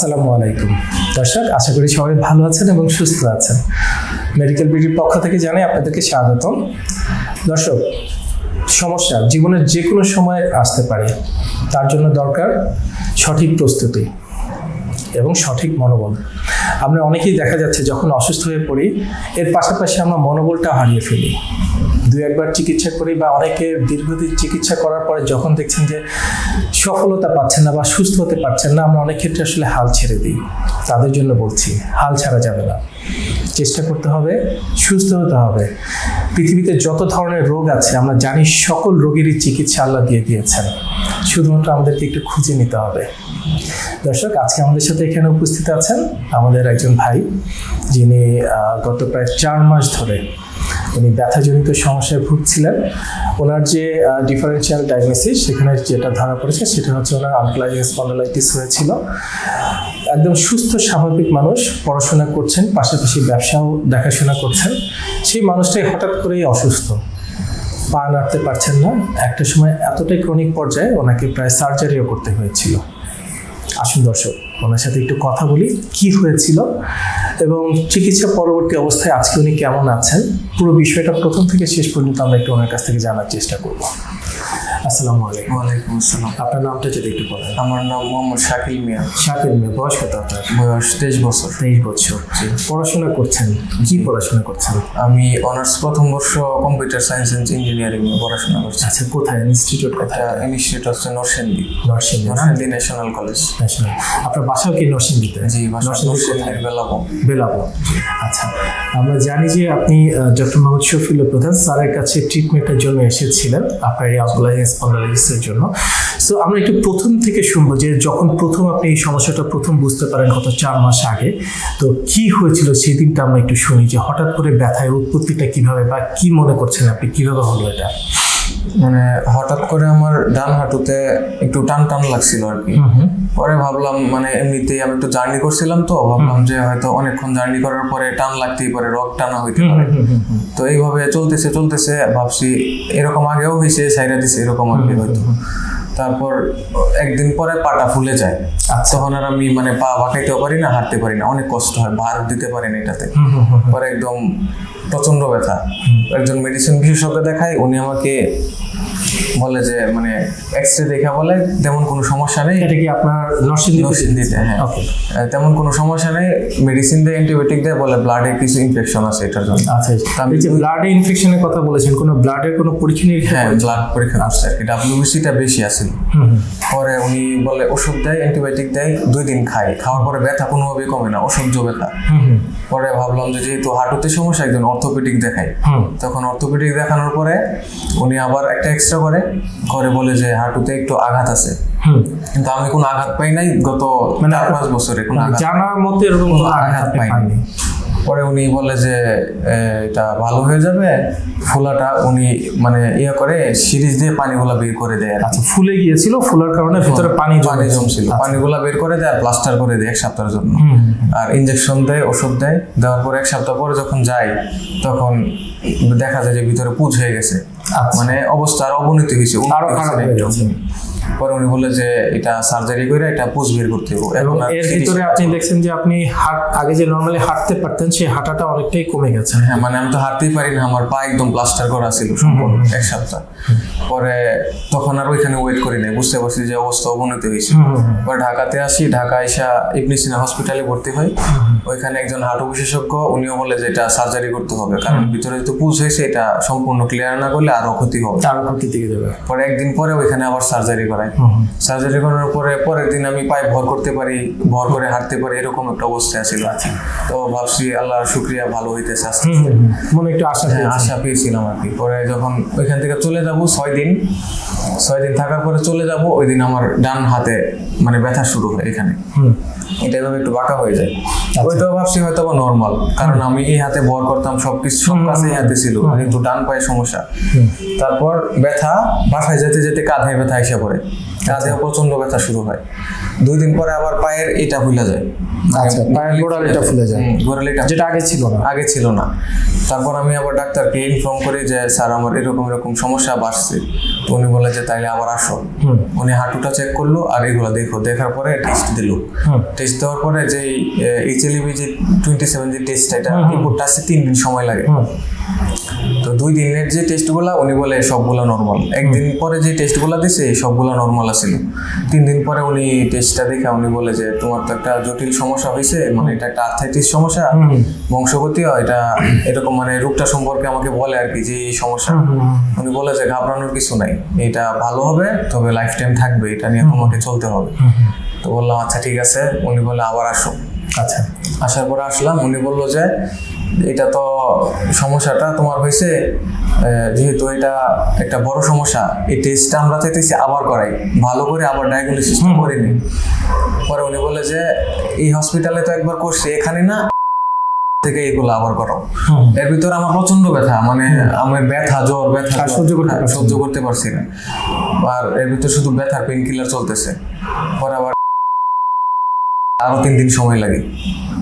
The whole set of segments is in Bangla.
আসসালামু আলাইকুম। দর্শক, আশা করি সবাই ভালো আছেন এবং সুস্থ আছেন। মেডিকেল বিডির পক্ষ থেকে জানাই আপনাদেরকে স্বাগতম। দর্শক, সমস্যা, জীবনের যে কোনো সময় আসতে পারে। তার জন্য দরকার সঠিক প্রস্তুতি। এবং সঠিক মনোবল। আমরা অনেকেই দেখা যাচ্ছে যখন অসুস্থ হয়ে পড়ি, এর পাশাপাশি আমরা মনোবলটা হারিয়ে ফেলি। দু একবার চিকিৎসা করি বা অনেকে দীর্ঘদিন চিকিৎসা করার পরে যখন দেখছেন যে সফলতা পাচ্ছেন না বা সুস্থ হতে পারছেন না, আমরা অনেক ক্ষেত্রে আসলে হাল ছেড়ে দিই। তাদের জন্য বলছি, হাল ছাড়া যাবে না। চেষ্টা করতে হবে, সুস্থ হতে হবে। পৃথিবীতে যত ধরনের রোগ আছে, আমরা জানি সকল রোগেরই চিকিৎসা আল্লাহ দিয়ে দিয়েছেন। শুধুমাত্র আমাদেরকে একটু খুঁজে নিতে হবে। দর্শক, আজকে আমাদের সাথে এখানে উপস্থিত আছেন আমাদের একজন ভাই, যিনি গত প্রায় চার মাস ধরে উনি ব্যথাজনিত সমস্যায় ভুগছিলেন। ওনার যে ডিফারেন্সিয়াল ডায়াগনোসিস সেখানে যেটা ধরা পড়েছে সেটা হচ্ছে ওনার আনক্লাইজিং স্পন্ডালাইটিস হয়েছিল। একদম সুস্থ, স্বাভাবিক মানুষ, পড়াশোনা করছেন, পাশাপাশি ব্যবসাও দেখাশোনা করছেন। সেই মানুষটাই হঠাৎ করেই অসুস্থ। পা নাড়তে পারছেন না। একটা সময় এতটাই ক্রনিক পর্যায়ে ওনাকে প্রায় সার্জারিও করতে হয়েছিল। আসুন দর্শক, ওনার সাথে একটু কথা বলি, কি হয়েছিল এবং চিকিৎসা পরবর্তী অবস্থায় আজকে উনি কেমন আছেন, পুরো বিষয়টা প্রথম থেকে শেষ পর্যন্ত আমরা একটু ওনার কাছ থেকে জানার চেষ্টা করব। আসসালামু আলাইকুম। ওয়ালাইকুম আসসালাম। আপনার নামটা যদি একটু বলেন। আমার নাম মোহাম্মদ শাকিল মিয়া। শাকিল মেয়ে বয়স কত আপনার? বয়স তেইশ বছর। তেইশ বছর। পড়াশোনা করছেন? কি পড়াশোনা করছেন? আমি অনার্স প্রথম বর্ষ কম্পিউটার সায়েন্স অ্যান্ড ইঞ্জিনিয়ারিং নিয়ে পড়াশোনা করছি। আচ্ছা কোথায়? ইনস্টিটিউট কোথায়? ইনস্টিটিউট হচ্ছে Narsingdi. Narsingdi Narsingdi national college. National. আপনার বাসাও কি নরসিংদীতে? জি বাসা নরসিংদী আচ্ছা আমরা জানি যে আপনি ডক্টর মোহাম্মদ শফিউল প্রধান স্যারের কাছে ট্রিটমেন্টের জন্য এসেছিলেন। আপনার এই অঙ্কোলাইজিং স্পন্ডালাইটিসের জন্য। সো আমরা একটু প্রথম থেকে শুনব যে যখন প্রথম আপনি এই সমস্যাটা প্রথম বুঝতে পারেন গত চার মাস আগে, তো কি হয়েছিল সেই দিনটা আমরা একটু শুনি যে হঠাৎ করে ব্যথায় উৎপত্তিটা কীভাবে বা কি মনে করছেন আপনি? কীভাবে হলো এটা? মানে হঠাৎ করে আমার ডান হাঁটুতে একটু টান টান লাগছিল আর কি। পরে ভাবলাম মানে এমনিতেই আমি একটু জার্নি করছিলাম তো ভাবলাম যে হয়তো অনেকক্ষণ জার্নি করার পরে টান লাগতেই পারে রক টানা হইতে পারে। তো এইভাবে চলতেছে চলতেছে ভাবছি এরকম আগেও হয়েছে সাইরা দিছে এরকম আর কি হয়তো। তারপর একদিন পরে পাটা ফুলে যায়। তখন আর আমি মানে পা বাঁকাইতেও পারি না হাঁটতে পারি না। অনেক কষ্ট হয় ভার দিতে পারি না এটাতে। পরে একদম প্রচণ্ড ব্যথা। একজন মেডিসিন বিশেষজ্ঞ দেখায় উনি আমাকে বলে যে মানে এক্স রে দেখা বলে তেমন কোনো সমস্যা নেই। এটা কি আপনার নরসিংদী নরসিংদীতে, হ্যাঁ। ওকে তেমন কোনো সমস্যা নেই। মেডিসিন দেয় অ্যান্টিবায়োটিক দেয় বলে ব্লাডে কিছু ইনফেকশন আছে এটার জন্য। আচ্ছা এই যে ব্লাড ইনফেকশনের কথা বলেছেন কোনো ব্লাডের কোনো পরীক্ষা নিরীক্ষা হ্যাঁ ব্লাড পরীক্ষা করছে আর কি। ডাব্লিউবিসিটা বেশি আছে। পরে উনি বলে ওষুধ দেয় অ্যান্টিবায়োটিক দেয় দুই দিন খাই খাওয়ার পরে ব্যথা কোনোভাবেই কমে না অসহ্য ব্যথা। পরে ভাবলাম যে যেহেতু হাঁটুতে সমস্যা একজন অর্থোপেডিক দেখাই হুম। তখন অর্থোপেডিক দেখানোর পরে উনি আবার একটা এক্সট্রা করে ঘরে বলে যে হাঁটুতে একটু আঘাত আছে। কিন্তু আমি কোনো আঘাত পাই নাই গত মানে চার পাঁচ বছরে কোনো মানে জানার মতো এরকম আঘাত পাইনি। পরে উনি বলে যে এটা ভালো হয়ে যাবে। ফোলাটা উনি মানে ইয়ে করে সিরিজ দিয়ে পানিগুলা বের করে দেয় আচ্ছা ফুলে গিয়েছিল ফুলার কারণে ভিতরে পানি পানি জমে জমছিল। পানিগুলা বের করে দেয় আর প্লাস্টার করে দেয় এক সপ্তাহের জন্য। আর ইঞ্জেকশন দেয় ওষুধ দেয়। দেওয়ার পর এক সপ্তাহ পরে যখন যাই তখন দেখা যায় যে ভিতরে পুজ হয়ে গেছে। আচ্ছা। মানে অবস্থার অবনতি হয়েছে আরও খারাপ হয়ে গেছে। পরে উনি বললে যে এটা সার্জারি করে এটা পুজ বের করতে হবে। এবং এর ভিতরে আপনি দেখছেন যে আপনি হাট আগে যে নর্মালি হাঁটতে পারতেন সেই হাঁটাটা অনেকটাই কমে গেছে। হ্যাঁ মানে আমি তো হাঁটতেই পারি না আমার পা একদম প্লাস্টার করা ছিল সম্পূর্ণ এক সপ্তাহ। পরে তখন আর ওইখানে ওয়েট করি নাই বুঝতে পারছি যে অবস্থা অবনতি হয়েছে। পরে ঢাকাতে আসি ঢাকা এসা ইবনে সিনা হসপিটালে ভর্তি হই। ওইখানে একজন হাঁটু বিশেষজ্ঞ উনিও বলে যে এটা সার্জারি করতে হবে কারণ ভিতরে তো পুজ হয়েছে এটা সম্পূর্ণ ক্লিয়ার না করলে আরও ক্ষতি হবে। আরও ক্ষতি দিকে যাবে। পরে একদিন পরে ওইখানে আবার সার্জারি করাই হুম। সার্জারি করানোর পরে পরের দিন আমি পায়ে ভর করতে পারি ভর করে হাঁটতে পারি এরকম একটা অবস্থায় ছিল। তো ভাবছি আল্লাহর শুক্রিয়া ভালো হইতেছে আস্তে আস্তে। মনে একটু আশা হ্যাঁ আশা পেয়েছিলাম আর কি। পরে যখন ওইখান থেকে চলে যাব ছয় দিন ছয় দিন থাকার পরে চলে যাব ওই দিন আমার ডান হাতে মানে ব্যথা শুরু হয় এখানে। এটা এভাবে একটু বাঁকা হয়ে যায়। ওইটাও ভাবছি হয়তো বা নর্মাল কারণ আমি এই হাতে ভর করতাম সব কিছু সব কাছে এই হাতে ছিল। কিন্তু ডান পায়ে সমস্যা। তারপর ব্যথা বাসায় যেতে যেতে কাঁধে ব্যথা এসে পড়ে। গা প্রচণ্ড ব্যথা শুরু হয়। দুই দিন পরে আবার পায়ের এটা ফুলে যায়। আচ্ছা, পায়ের গোড়ালিটা ফুলে যায়। হুম, গোড়ালিটা যেটা আগে ছিল না। আগে ছিল না। তারপর আমি আবার ডাক্তারকে ইনফর্ম করি যে স্যার আমার এরকম এরকম সমস্যা বাড়ছে। তো উনি বলে যে তাইলে আবার আসো। উনি হাঁটুটা চেক করল আর এগুলো দেখো। দেখার পরে টেস্ট দিল। টেস্ট দেওয়ার পরে যে এইচএলবি যে টোয়েন্টি সেভেন যে টেস্ট এটা। রিপোর্টটা তিন দিন সময় লাগে। তো দুই দিনের যে টেস্টগুলো উনি বলে সবগুলো নর্মাল একদিন পরে যে টেস্টগুলো দিছে সবগুলো নর্মাল আছিল। তিন দিন পরে উনি টেস্টটা দেখে উনি বলে যে তোমার তো একটা জটিল সমস্যা হয়েছে মানে এটা একটা আর্থাইটিস সমস্যা হুম। হুম বংশগতি হয় এটা এরকম মানে রোগটা সম্পর্কে আমাকে বলে আর কি যে এই সমস্যা। উনি বলে যে ঘাবড়ানোর কিছু নাই এটা ভালো হবে তবে লাইফ টাইম থাকবে এটা নিয়ে তোমাকে চলতে হবে। তো বললাম আচ্ছা ঠিক আছে। উনি বলে আবার আসো। আচ্ছা। আসার পরে আসলাম উনি বলল যে এটা তো সমস্যাটা তোমার হয়েছে যেহেতু এটা একটা বড় সমস্যা এই টেস্টটা আমরা চাইতেছি আবার করাই। ভালো করে আবার ডায়াগনোসিসটা করে নিই। পরে উনি বলে যে এই হসপিটালে তো একবার করছি এখানে না থেকে এগুলো আবার করো। এর ভিতরে আমার প্রচণ্ড ব্যথা মানে আমার ব্যথা জ্বর ব্যথা সহ্য করতে হ্যাঁ, সহ্য করতে পারছি না। আর এর ভিতরে শুধু ব্যথার পেন কিলার চলতেছে। পরে আবার আরও তিন দিন সময় লাগে।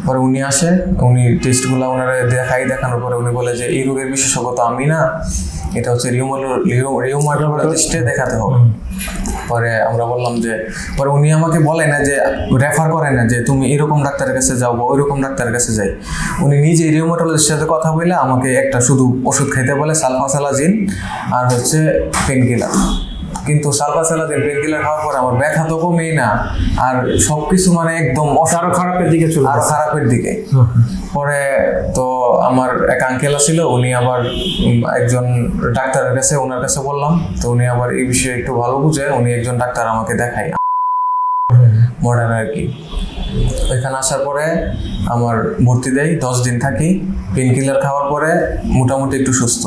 পরে উনি আসে উনি টেস্টগুলো ওনারা দেখাই দেখানোর পরে উনি বলে যে এই রোগের বিশেষজ্ঞ তো আমি না এটা হচ্ছে রিউমাটোলজিস্টে দেখাতে হবে। পরে আমরা বললাম যে পরে উনি আমাকে বলে না যে রেফার করে না যে তুমি এরকম ডাক্তারের কাছে যাও বা ওইরকম ডাক্তারের কাছে যাই। উনি নিজে রিউমাটোলজিস্টের সাথে কথা বলে আমাকে একটা শুধু ওষুধ খাইতে বলে সালফাসালাজিন আর হচ্ছে পেন কিলার কিন্তু সালফাসালাজিন পেন কিলার খাওয়ার পরে আমার ব্যথা তো কমেই না। আর সবকিছু মানে একদম অস- আরও খারাপের দিকে চলে আরও খারাপের দিকে। পরে তো আমার এক আঙ্কেল ছিল উনি আবার একজন ডাক্তারের কাছে ওনার কাছে বললাম তো উনি আবার এই বিষয়ে একটু ভালো বুঝে উনি একজন ডাক্তার আমাকে দেখায়। মডার্ন আর কি। ওইখানে আসার পরে আমার ভর্তি দেয় দশ দিন থাকি। পেন কিলার খাওয়ার পরে মোটামুটি একটু সুস্থ।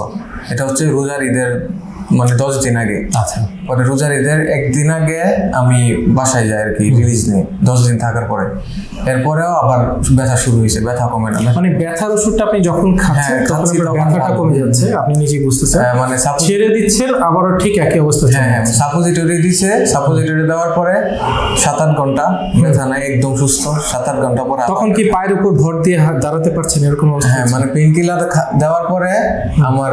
এটা হচ্ছে রোজার ঈদের মানে দশ দিন আগে। আচ্ছা। পরে রোজার ঈদের একদিন আগে আমি বাসায় যাই আর কি রিলিজ নিয়ে দশ দিন থাকার পরে। এরপরেও আবার ব্যথা শুরু হয়েছে ব্যথা কমে না। মানে ব্যথার ওষুধটা আপনি যখন খাচ্ছেন হ্যাঁ, তখন ব্যথাটা কমে যাচ্ছে আপনি নিজেই বুঝতেছেন। হ্যাঁ, মানে ছেড়ে দিচ্ছেন আবারও ঠিক একই অবস্থা হ্যাঁ হ্যাঁ সাপোজিটরি দিছে সাপোজিটরি দেওয়ার পরে সাত আট ঘণ্টা ব্যথা নাই একদম সুস্থ সাত আট ঘণ্টা পরে তখন কি পায়ের উপর ভর দিয়ে হাত দাঁড়াতে পারছেন এরকম অবস্থা হ্যাঁ মানে পেন কিলার দেওয়ার পরে আমার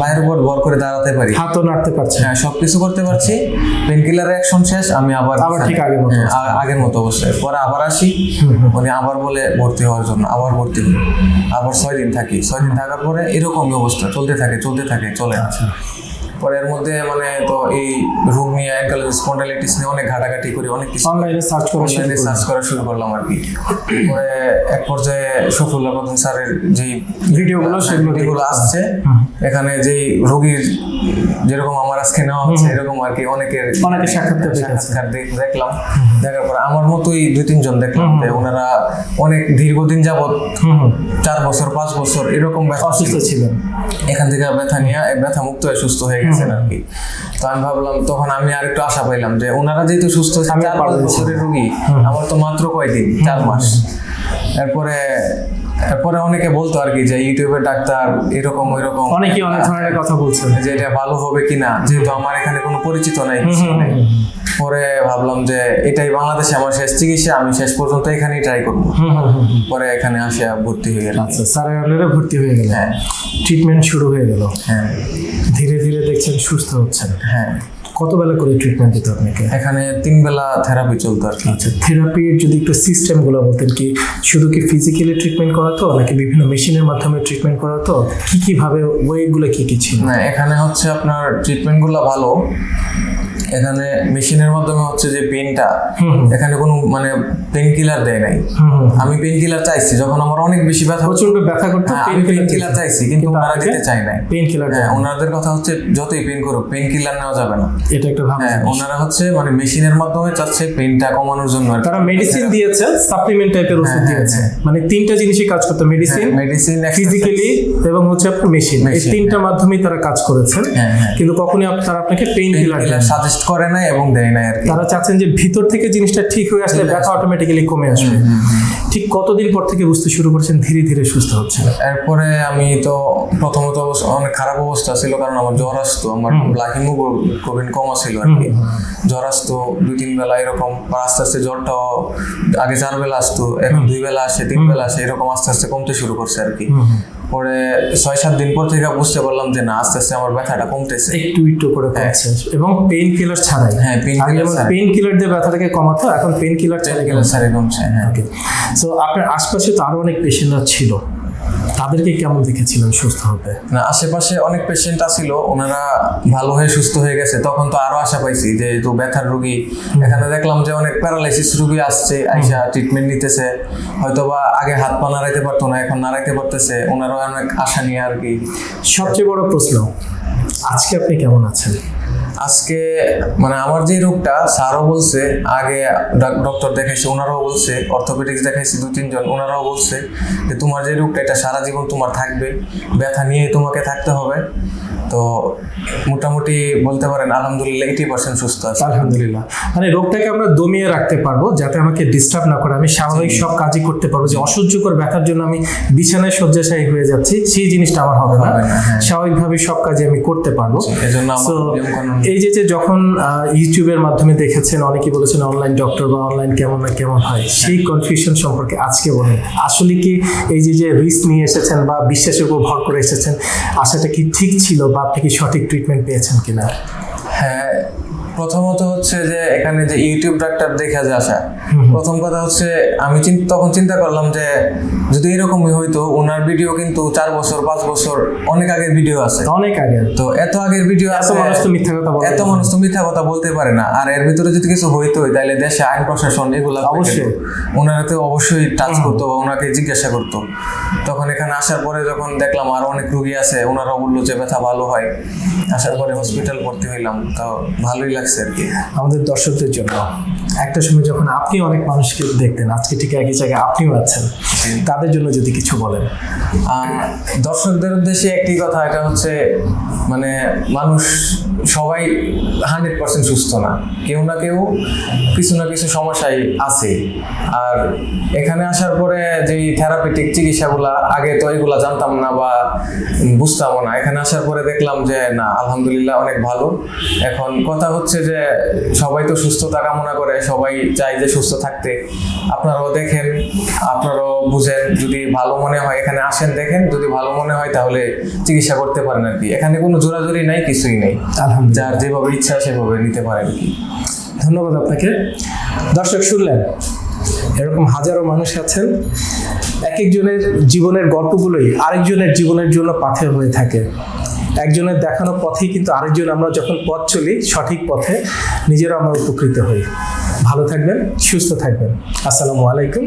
বাইরের উপর ভর করে দাঁড়াতে পারি। হাতও নাড়তে পারছেন। হ্যাঁ সবকিছু করতে পারছি। পেন কিলার অ্যাকশন শেষ আমি আবার আবার ঠিক আগের মতো হ্যাঁ, আগের মতো অবস্থায়। পরে আবার আসি। মানে আবার বলে ভর্তি হওয়ার জন্য আবার ভর্তি হই। আবার ছয় দিন থাকি। ছয় দিন থাকার পরে এরকমই অবস্থা। চলতে থাকে চলতে থাকে চলে। আচ্ছা। পরে এর মধ্যে মানে তো এই রোগ নিয়ে নিয়ে অনেক ঘাটাঘাটি করি অনেক কিছু অনলাইনে সার্চ করে অনলাইনে সার্চ করা শুরু করলাম আর কি। পরে এক পর্যায়ে প্রধান স্যারের যেই ভিডিওগুলো সেগুলো ভিডিওগুলো আসছে এখানে যেই রোগীর যেরকম আমার আজকে নেওয়া হচ্ছে এরকম আর কি অনেকের অনেকের সাক্ষাৎকার সাক্ষাৎকার দেখলাম। দেখার পরে আমার মতোই দুই তিনজন দেখলাম যে ওনারা অনেক দীর্ঘদিন যাবৎ চার বছর পাঁচ বছর এরকম ব্যথা অসুস্থ ছিল। ছিলেন। এখান থেকে ব্যথা নিয়ে ব্যথা মুক্ত হয়ে সুস্থ হয়ে গেছেন আর কি তো আমি ভাবলাম তখন আমি আর একটু আশা পাইলাম যে ওনারা যেহেতু সুস্থ চার পাঁচ বছরের রুগী আমার তো মাত্র কয়দিন? চার মাস। এরপরে এরপরে অনেকে বলতো আর কি যে ইউটিউবের ডাক্তার এরকম এরকম অনেকেই অনেক ধরনের কথা বলছেন যে এটা ভালো হবে কিনা যেহেতু আমার এখানে কোনো পরিচিত নাই। পরে ভাবলাম যে এটাই বাংলাদেশে আমার শেষ চিকিৎসা আমি শেষ পর্যন্ত এখানেই ট্রাই করব। পরে এখানে আসে ভর্তি হয়ে গেলাম। আচ্ছা স্যারের আন্ডারে ভর্তি হয়ে গেল। হ্যাঁ। ট্রিটমেন্ট শুরু হয়ে গেল। হ্যাঁ। ধীরে ধীরে দেখছেন সুস্থ হচ্ছেন। হ্যাঁ। কত বেলা করে ট্রিটমেন্ট দিত আপনাকে? এখানে তিন বেলা থেরাপি চলতো আর কি। আচ্ছা থেরাপির যদি একটু সিস্টেমগুলো বলতেন কি শুধু কি ফিজিক্যালি ট্রিটমেন্ট করাতো নাকি বিভিন্ন মেশিনের মাধ্যমে ট্রিটমেন্ট করাতো কি কীভাবে ওয়েগুলো কী কি ছিল? না এখানে হচ্ছে আপনার ট্রিটমেন্টগুলো ভালো। এখানে মেশিনের মাধ্যমে হচ্ছে যে পেনটা এখানে কোনো মানে পেন কিলার দেয় নাই। আমি পেন কিলার চাইছি যখন আমার অনেক বেশি ব্যথা প্রচণ্ড ব্যথা করতো হ্যাঁ, পেন আমি পেন কিলার চাইছি কিন্তু ওনারা দিতে চায় নাই। পেন কিলার হ্যাঁ ওনাদের কথা হচ্ছে যতই পেন করুক পেন কিলার নেওয়া যাবে না। এটা একটা ভালো হ্যাঁ ওনারা হচ্ছে মানে মেশিনের মাধ্যমে চাচ্ছে পেনটা কমানোর জন্য তারা মেডিসিন দিয়েছে সাপ্লিমেন্ট টাইপের ওষুধ হ্যাঁ, দিয়েছে। মানে তিনটা জিনিসই কাজ করতো মেডিসিন মেডিসিন ফিজিক্যালি এবং হচ্ছে আপনার মেশিন এই তিনটা মাধ্যমেই তারা কাজ করেছেন। হ্যাঁ হ্যাঁ। কিন্তু কখনই আপ- তারা আপনাকে কিলার কিলার সাজেস্ট সাজেস্ট করে নাই এবং দেয় নাই আর কি। তারা চাচ্ছেন যে ভিতর থেকে জিনিসটা ঠিক হয়ে আসলে ব্যথা অটোমেটিক্যালি কমে আসবে। ঠিক কতদিন পর থেকে বুঝতে শুরু করছেন ধীরে ধীরে সুস্থ হচ্ছে এরপরে আমি তো প্রথমত অনেক খারাপ অবস্থা ছিল কারণ আমার জ্বর আসতো আমার ব্লাড হিমোগ্লোবিন কম ছিল আর কি। জ্বর আসতো দুই তিন বেলা এরকম আস্তে আস্তে জ্বরটা আগে চার বেলা আসতো এখন দুই বেলা আসে তিন বেলা আসে এরকম আস্তে আস্তে কমতে শুরু করছে আর কি। পরে ছয় সাত দিন পর থেকে বুঝতে পারলাম যে না আস্তে আস্তে আমার ব্যথাটা কমতেছে। একটু একটু করে কমছে। এবং পেন কিলার ছাড়াই। হ্যাঁ, পেন কিলার পেইন কিলার দিয়ে ব্যথাটাকে কমাতো এখন পেইন কিলার ছাড়াই কমছে হ্যাঁ। সো আপনার আশপাশে তো আরও অনেক পেশেন্টরা ছিল। তাদেরকে কেমন দেখেছিলেন সুস্থ হতে? না আশেপাশে অনেক পেশেন্ট আছিল ওনারা ভালো হয়ে সুস্থ হয়ে গেছে। তখন তো আরও আশা পাইছি যে তো ব্যথার রোগী। এখানে দেখলাম যে অনেক প্যারালাইসিস রোগী আসছে আইসা ট্রিটমেন্ট নিতেছে। হয়তো বা আগে হাত পা নাড়াইতে পারতো না এখন নাড়াইতে পারতেছে। ওনারাও অনেক আশা নিয়ে আর কি। সবচেয়ে বড় প্রশ্ন আজকে আপনি কেমন আছেন? আজকে মানে আমার যে রোগটা স্যারও বলছে আগে ডক্টর দেখাইছে ওনারাও বলছে অর্থোপেডিক্স দেখাইছে দু তিনজন ওনারাও বলছে যে তোমার যে রোগটা এটা সারা জীবন তোমার থাকবে ব্যথা নিয়ে তোমাকে থাকতে হবে। তো মোটামুটি বলতে পারেন আলহামদুলিল্লাহ এইটি পার্সেন্ট সুস্থ আছে। আলহামদুলিল্লাহ। মানে রোগটাকে আমরা দমিয়ে রাখতে পারব যাতে আমাকে ডিস্টার্ব না করে আমি স্বাভাবিক সব কাজই করতে পারব। যে অসহ্যকর ব্যথার জন্য আমি বিছানায় শয্যাশায়ী হয়ে যাচ্ছি সেই জিনিসটা আমার হবে না। হ্যাঁ। স্বাভাবিকভাবে সব কাজে আমি করতে পারব। এই যে যে যখন ইউটিউবের মাধ্যমে দেখেছেন অনেকে বলেছেন অনলাইন ডক্টর বা অনলাইন কেমন না কেমন হয়, সেই কনফিউশন সম্পর্কে আজকে বলেন। আসলে কি এই যে যে রিস্ক নিয়ে এসেছেন বা বিশ্বাসের উপর ভর করে এসেছেন, আশাটা কি ঠিক ছিল বা আপনি কি সঠিক ট্রিটমেন্ট পেয়েছেন কিনা? হ্যাঁ প্রথমত হচ্ছে যে এখানে যে ইউটিউব ডাক্তার দেখে যে আসা প্রথম কথা হচ্ছে আমি তখন চিন্তা করলাম যে যদি এরকমই হইতো ওনার ভিডিও কিন্তু চার বছর পাঁচ বছর অনেক আগের ভিডিও আছে। অনেক আগে তো এত আগের ভিডিও এত আছে মানুষ তো মিথ্যা কথা এত মানুষ তো মিথ্যা কথা বলতে পারে না। আর এর ভিতরে যদি কিছু হইতোই তাহলে দেশে আইন প্রশাসন এগুলো অবশ্যই। ওনারা তো অবশ্যই টাচ করতো বা ওনাকে জিজ্ঞাসা করতো। তখন এখানে আসার পরে যখন দেখলাম আর অনেক রুগী আছে ওনারা বলল যে ব্যথা ভালো হয়। আসার পরে হসপিটাল ভর্তি হইলাম। তো ভালোই লাগছে। আর কি, আমাদের দর্শকদের জন্য। একটা সময় যখন আপনি অনেক মানুষকে দেখতেন, আজকে ঠিক একই জায়গায় আপনিও আছেন, তাদের জন্য যদি কিছু বলেন। দর্শকদের উদ্দেশ্যে একটি কথা, এটা হচ্ছে মানে মানুষ সবাই হান্ড্রেড পার্সেন্ট সুস্থ না। কেউ না কেউ কিছু না কিছু সমস্যায় আছে। আর এখানে আসার পরে যেই থেরাপিটিক চিকিৎসাগুলা, আগে তো এগুলা জানতাম না বা বুঝতামও না। এখানে আসার পরে দেখলাম যে, না, আলহামদুলিল্লাহ অনেক ভালো। এখন কথা হচ্ছে যে, সবাই তো সুস্থতা কামনা করে, সবাই চাই যে সুস্থ থাকতে। আপনারাও দেখেন আপনারাও বুঝেন যদি ভালো মনে হয় এখানে আসেন দেখেন যদি ভালো মনে হয় তাহলে চিকিৎসা করতে পারেন আর কি। এখানে কোনো জোরাজোরি নাই কিছুই নেই। যার যেভাবে ইচ্ছা সেভাবে নিতে পারেন কি। ধন্যবাদ আপনাকে। দর্শক শুনলেন এরকম হাজারো মানুষ আছেন এক একজনের জীবনের গল্পগুলোই আরেকজনের জীবনের জন্য পাথেয় হয়ে থাকে। একজনের দেখানো পথে কিন্তু আরেকজন আমরা যখন পথ চলি, সঠিক পথে নিজেরা আমরা উপকৃত হই। ভালো থাকবেন, সুস্থ থাকবেন। আসসালামু আলাইকুম।